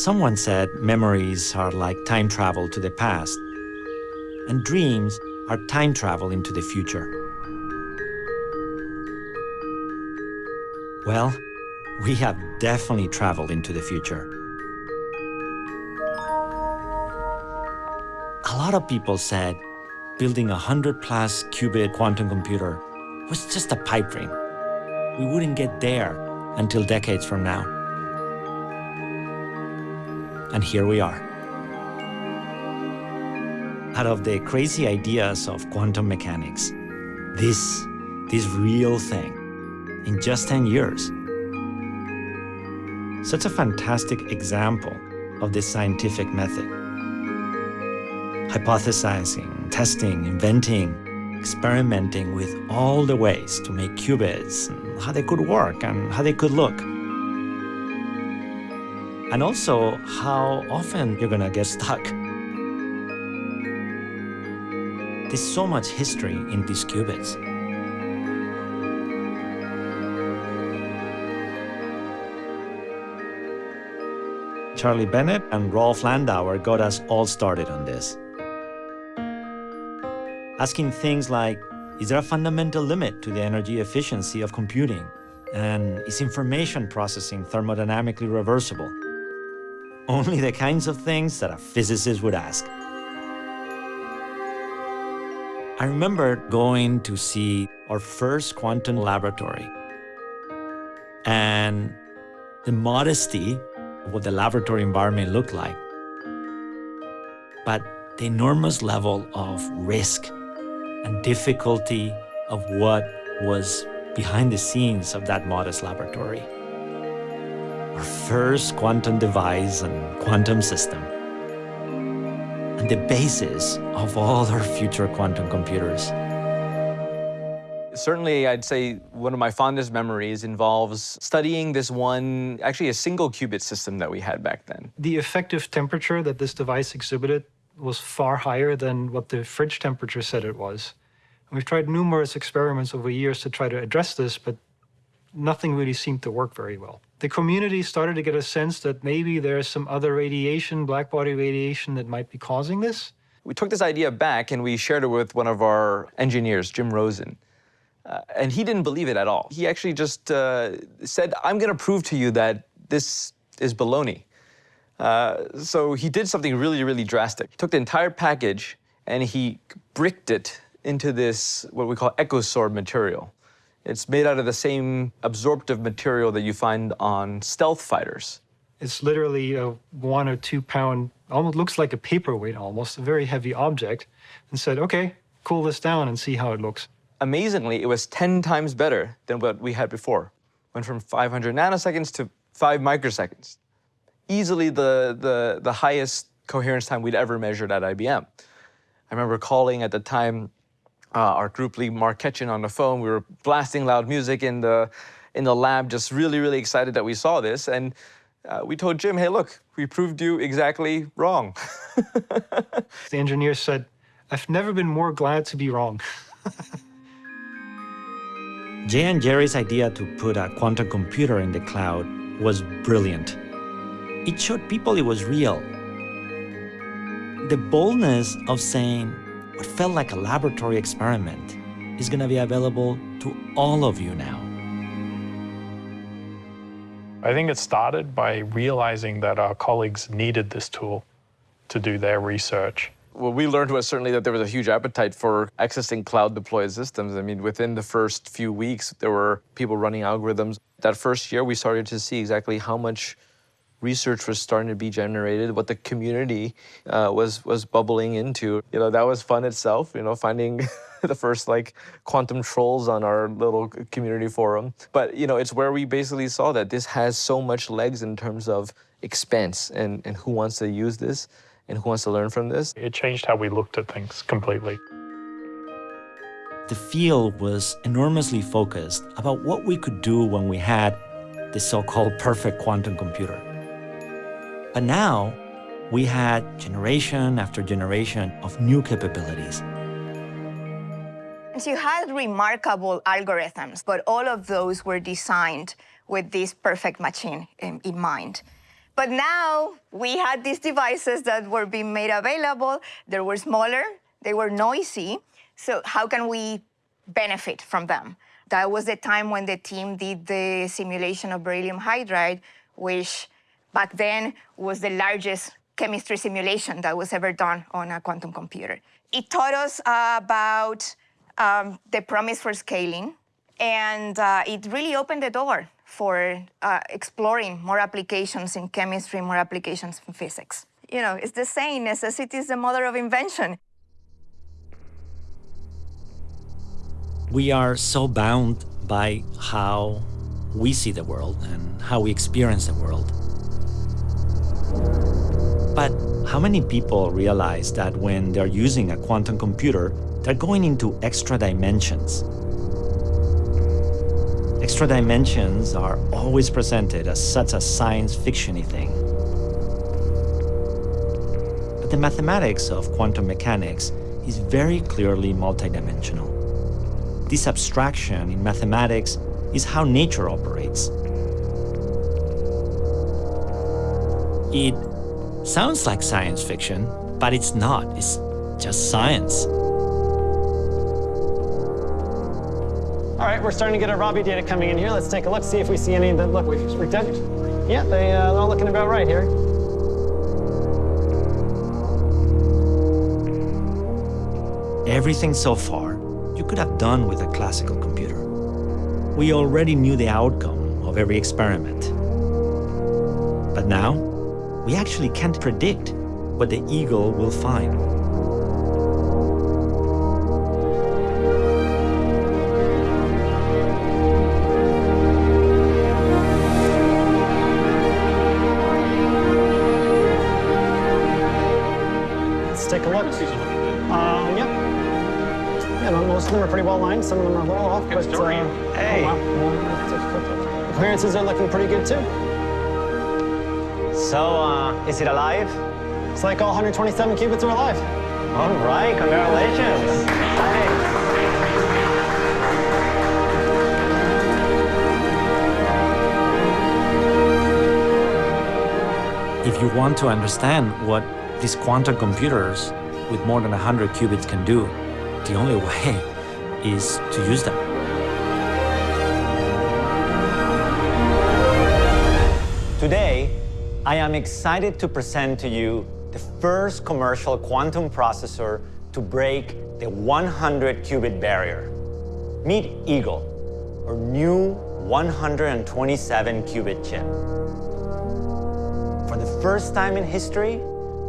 Someone said memories are like time travel to the past, and dreams are time travel into the future. Well, we have definitely traveled into the future. A lot of people said building a 100 plus qubit quantum computer was just a pipe dream. We wouldn't get there until decades from now. And here we are. Out of the crazy ideas of quantum mechanics, this, this real thing, in just 10 years. Such a fantastic example of this scientific method. Hypothesizing, testing, inventing, experimenting with all the ways to make qubits, how they could work and how they could look. And also how often you're gonna get stuck. There's so much history in these qubits. Charlie Bennett and Rolf Landauer got us all started on this. Asking things like, is there a fundamental limit to the energy efficiency of computing? And is information processing thermodynamically reversible? Only the kinds of things that a physicist would ask. I remember going to see our first quantum laboratory and the modesty of what the laboratory environment looked like. But the enormous level of risk and difficulty of what was behind the scenes of that modest laboratory. Our first quantum device and quantum system. And the basis of all our future quantum computers. Certainly, I'd say one of my fondest memories involves studying this one, actually a single qubit system that we had back then. The effective temperature that this device exhibited was far higher than what the fridge temperature said it was. And we've tried numerous experiments over years to try to address this, but nothing really seemed to work very well. The community started to get a sense that maybe there's some other radiation, blackbody radiation, that might be causing this. We took this idea back and we shared it with one of our engineers, Jim Rozen. Uh, and he didn't believe it at all. He actually just uh, said, I'm going to prove to you that this is baloney. Uh, so he did something really, really drastic. He took the entire package and he bricked it into this, what we call Eccosorb material. It's made out of the same absorptive material that you find on stealth fighters. It's literally a one or two pound, almost looks like a paperweight almost, a very heavy object, and said, okay, cool this down and see how it looks amazingly, it was 10 times better than what we had before. Went from 500 nanoseconds to 5 microseconds. Easily the, the, the highest coherence time we'd ever measured at IBM. I remember calling at the time uh, our group lead, Mark Ketchen, on the phone. We were blasting loud music in the, in the lab, just really, really excited that we saw this. And uh, we told Jim, hey, look, we proved you exactly wrong. the engineer said, I've never been more glad to be wrong. Jay and Jerry's idea to put a quantum computer in the cloud was brilliant. It showed people it was real. The boldness of saying what felt like a laboratory experiment is going to be available to all of you now. I think it started by realizing that our colleagues needed this tool to do their research. What we learned was certainly that there was a huge appetite for accessing cloud deployed systems. I mean, within the first few weeks, there were people running algorithms. That first year, we started to see exactly how much research was starting to be generated, what the community uh, was was bubbling into. You know, that was fun itself. You know, finding the first like quantum trolls on our little community forum. But you know, it's where we basically saw that this has so much legs in terms of expense and and who wants to use this and who wants to learn from this. It changed how we looked at things completely. The field was enormously focused about what we could do when we had the so-called perfect quantum computer. But now, we had generation after generation of new capabilities. You had remarkable algorithms, but all of those were designed with this perfect machine in, in mind. But now we had these devices that were being made available. They were smaller, they were noisy. So how can we benefit from them? That was the time when the team did the simulation of beryllium hydride, which back then was the largest chemistry simulation that was ever done on a quantum computer. It taught us about um, the promise for scaling, and uh, it really opened the door for uh, exploring more applications in chemistry, more applications in physics. You know, it's the saying, necessity is the mother of invention. We are so bound by how we see the world and how we experience the world. But how many people realize that when they're using a quantum computer, they're going into extra dimensions? Extra dimensions are always presented as such a science fictiony thing. But the mathematics of quantum mechanics is very clearly multidimensional. This abstraction in mathematics is how nature operates. It sounds like science fiction, but it's not. It's just science. All right, we're starting to get our Rabi data coming in here. Let's take a look, see if we see any that look redundant. Yeah, they, uh, they're all looking about right here. Everything so far you could have done with a classical computer. We already knew the outcome of every experiment. But now, we actually can't predict what the eagle will find. Let's take a look. Uh, yep. Yeah, most of them are pretty well lined. Some of them are a little off, but uh, Hey. Oh, wow. The clearances are looking pretty good too. So, uh, is it alive? It's like all 127 qubits are alive. All right, congratulations. Hey. If you want to understand what these quantum computers with more than 100 qubits can do, the only way is to use them. I am excited to present to you the first commercial quantum processor to break the 100 qubit barrier. Meet Eagle, our new 127 qubit chip. For the first time in history,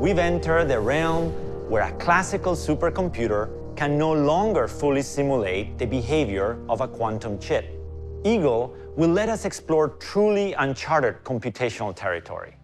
we've entered the realm where a classical supercomputer can no longer fully simulate the behavior of a quantum chip. Eagle will let us explore truly uncharted computational territory.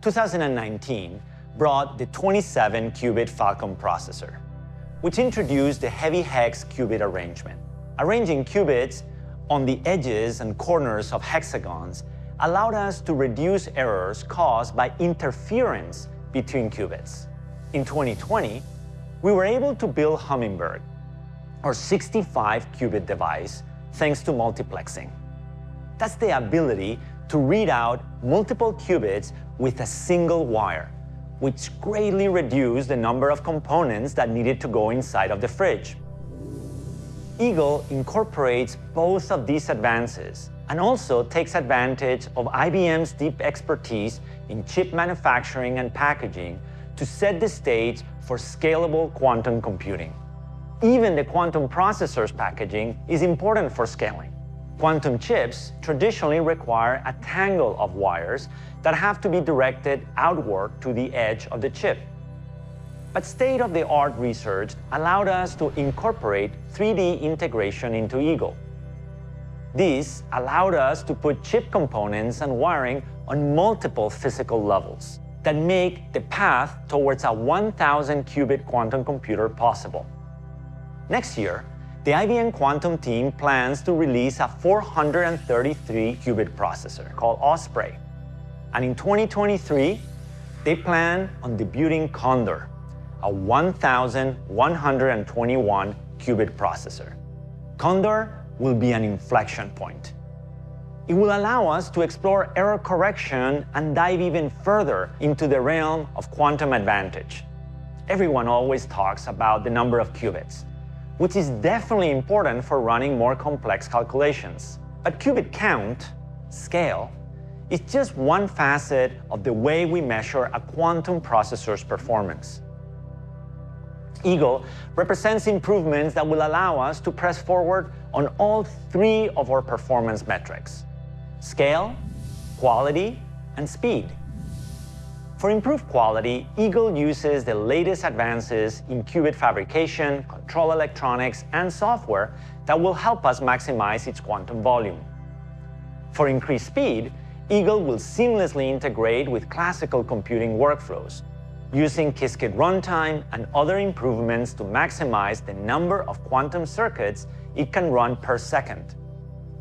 2019 brought the 27-qubit Falcon processor, which introduced the heavy hex qubit arrangement. Arranging qubits on the edges and corners of hexagons allowed us to reduce errors caused by interference between qubits. In 2020, we were able to build Hummingbird, our 65-qubit device, thanks to multiplexing. That's the ability to read out multiple qubits with a single wire, which greatly reduced the number of components that needed to go inside of the fridge. Eagle incorporates both of these advances and also takes advantage of IBM's deep expertise in chip manufacturing and packaging to set the stage for scalable quantum computing. Even the quantum processor's packaging is important for scaling. Quantum chips traditionally require a tangle of wires that have to be directed outward to the edge of the chip. But state-of-the-art research allowed us to incorporate 3D integration into Eagle. This allowed us to put chip components and wiring on multiple physical levels that make the path towards a 1,000 qubit quantum computer possible. Next year, the IBM Quantum team plans to release a 433 qubit processor called Osprey. And in 2023, they plan on debuting Condor, a 1,121 qubit processor. Condor will be an inflection point. it will allow us to explore error correction and dive even further into the realm of quantum advantage. Everyone always talks about the number of qubits, which is definitely important for running more complex calculations. But qubit count, scale, is just one facet of the way we measure a quantum processor's performance. Eagle represents improvements that will allow us to press forward on all three of our performance metrics scale, quality, and speed. For improved quality, Eagle uses the latest advances in qubit fabrication, control electronics, and software that will help us maximize its quantum volume. For increased speed, Eagle will seamlessly integrate with classical computing workflows, using Qiskit runtime and other improvements to maximize the number of quantum circuits it can run per second.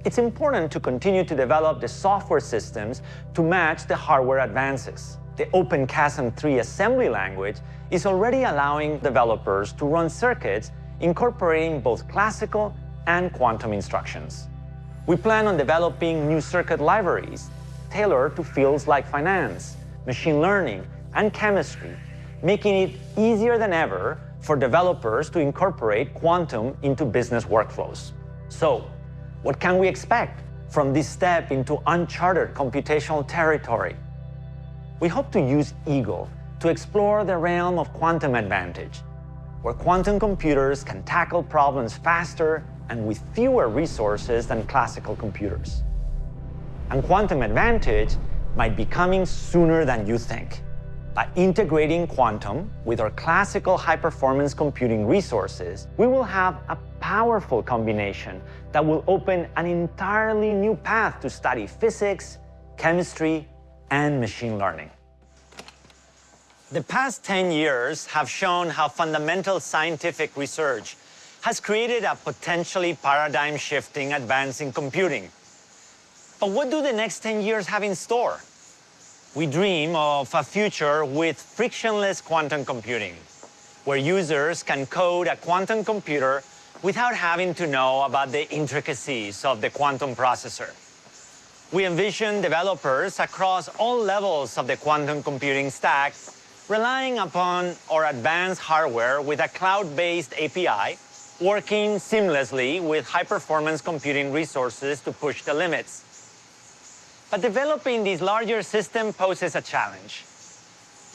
It's important to continue to develop the software systems to match the hardware advances. The OpenQASM3 assembly language is already allowing developers to run circuits incorporating both classical and quantum instructions. We plan on developing new circuit libraries tailored to fields like finance, machine learning, and chemistry, making it easier than ever for developers to incorporate quantum into business workflows. So, what can we expect from this step into uncharted computational territory? We hope to use Eagle to explore the realm of quantum advantage, where quantum computers can tackle problems faster and with fewer resources than classical computers. And quantum advantage might be coming sooner than you think. By integrating quantum with our classical high-performance computing resources, we will have a powerful combination that will open an entirely new path to study physics, chemistry, and machine learning. The past 10 years have shown how fundamental scientific research has created a potentially paradigm-shifting advance in computing. But what do the next 10 years have in store? We dream of a future with frictionless quantum computing, where users can code a quantum computer without having to know about the intricacies of the quantum processor. We envision developers across all levels of the quantum computing stack relying upon our advanced hardware with a cloud-based API, working seamlessly with high-performance computing resources to push the limits. But developing this larger system poses a challenge.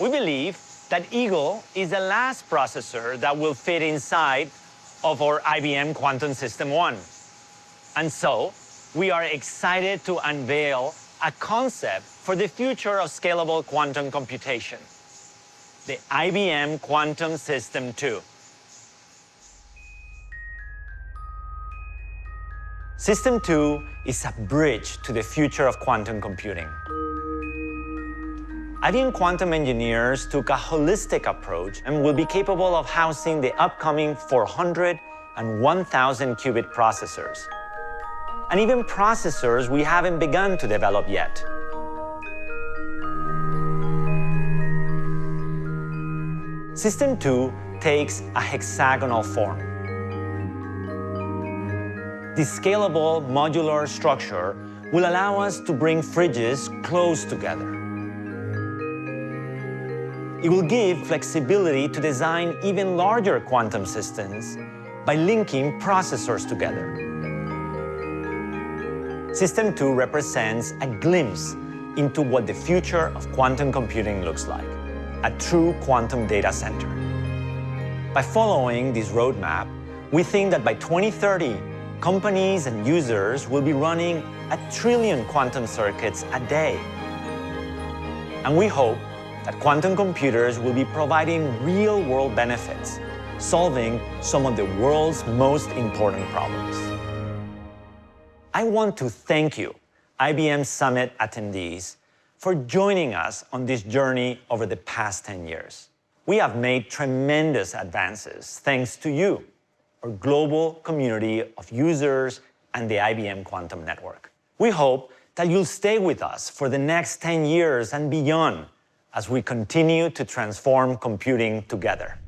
We believe that Eagle is the last processor that will fit inside of our IBM Quantum System One. And so, we are excited to unveil a concept for the future of scalable quantum computation, the IBM Quantum System 2. System 2 is a bridge to the future of quantum computing. IBM Quantum engineers took a holistic approach and will be capable of housing the upcoming 400 and 1,000 qubit processors, and even processors we haven't begun to develop yet. System 2 takes a hexagonal form. This scalable modular structure will allow us to bring fridges close together. It will give flexibility to design even larger quantum systems by linking processors together. System 2 represents a glimpse into what the future of quantum computing looks like, a true quantum data center. By following this roadmap, we think that by 2030, companies and users will be running a trillion quantum circuits a day. And we hope that quantum computers will be providing real-world benefits, solving some of the world's most important problems. I want to thank you, IBM Summit attendees, for joining us on this journey over the past 10 years. We have made tremendous advances thanks to you our global community of users and the IBM Quantum Network. We hope that you'll stay with us for the next 10 years and beyond as we continue to transform computing together.